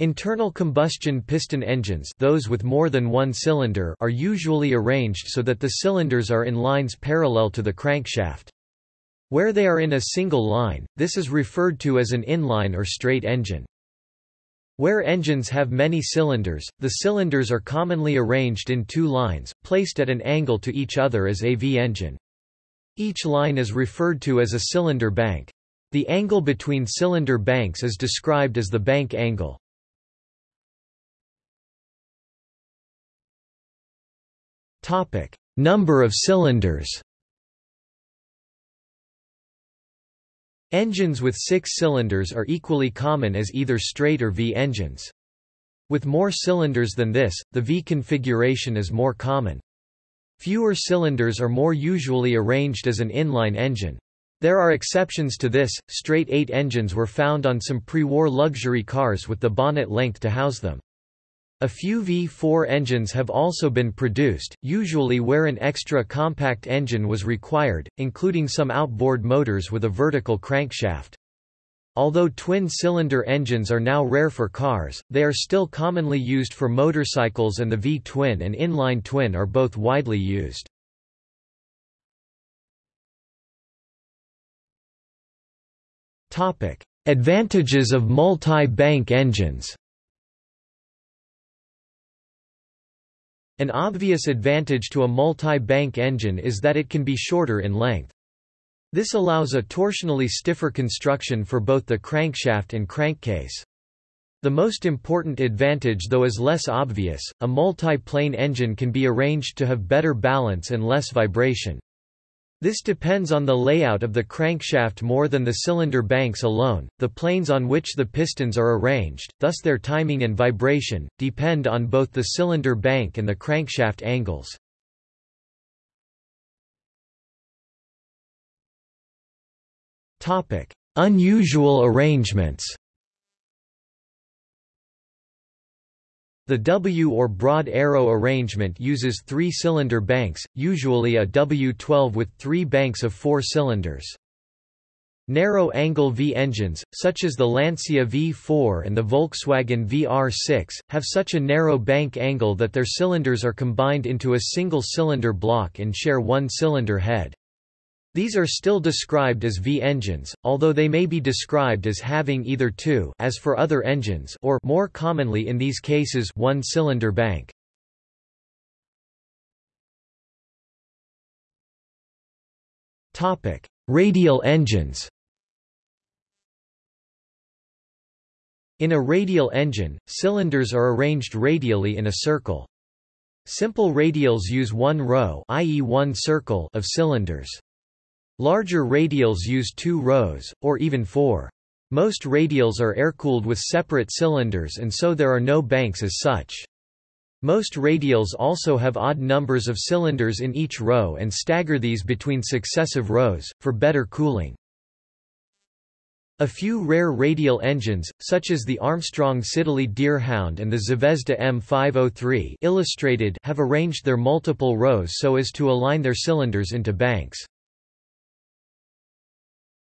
Internal combustion piston engines those with more than one cylinder are usually arranged so that the cylinders are in lines parallel to the crankshaft. Where they are in a single line, this is referred to as an inline or straight engine. Where engines have many cylinders, the cylinders are commonly arranged in two lines, placed at an angle to each other as a V-engine. Each line is referred to as a cylinder bank. The angle between cylinder banks is described as the bank angle. Topic: Number of cylinders. Engines with six cylinders are equally common as either straight or V engines. With more cylinders than this, the V configuration is more common. Fewer cylinders are more usually arranged as an inline engine. There are exceptions to this, straight eight engines were found on some pre-war luxury cars with the bonnet length to house them. A few V4 engines have also been produced, usually where an extra compact engine was required, including some outboard motors with a vertical crankshaft. Although twin-cylinder engines are now rare for cars, they are still commonly used for motorcycles and the V-twin and inline twin are both widely used. Advantages of multi-bank engines An obvious advantage to a multi-bank engine is that it can be shorter in length. This allows a torsionally stiffer construction for both the crankshaft and crankcase. The most important advantage though is less obvious, a multi-plane engine can be arranged to have better balance and less vibration. This depends on the layout of the crankshaft more than the cylinder banks alone. The planes on which the pistons are arranged, thus their timing and vibration, depend on both the cylinder bank and the crankshaft angles. Topic: Unusual arrangements. The W or broad arrow arrangement uses three-cylinder banks, usually a W12 with three banks of four cylinders. Narrow-angle V engines, such as the Lancia V4 and the Volkswagen VR6, have such a narrow bank angle that their cylinders are combined into a single cylinder block and share one cylinder head. These are still described as V-engines, although they may be described as having either two as for other engines or more commonly in these cases one cylinder bank. Topic: Radial engines. In a radial engine, cylinders are arranged radially in a circle. Simple radials use one row i.e. one circle of cylinders. Larger radials use two rows, or even four. Most radials are air-cooled with separate cylinders and so there are no banks as such. Most radials also have odd numbers of cylinders in each row and stagger these between successive rows, for better cooling. A few rare radial engines, such as the Armstrong Siddeley Deerhound and the Zvezda M503 illustrated have arranged their multiple rows so as to align their cylinders into banks.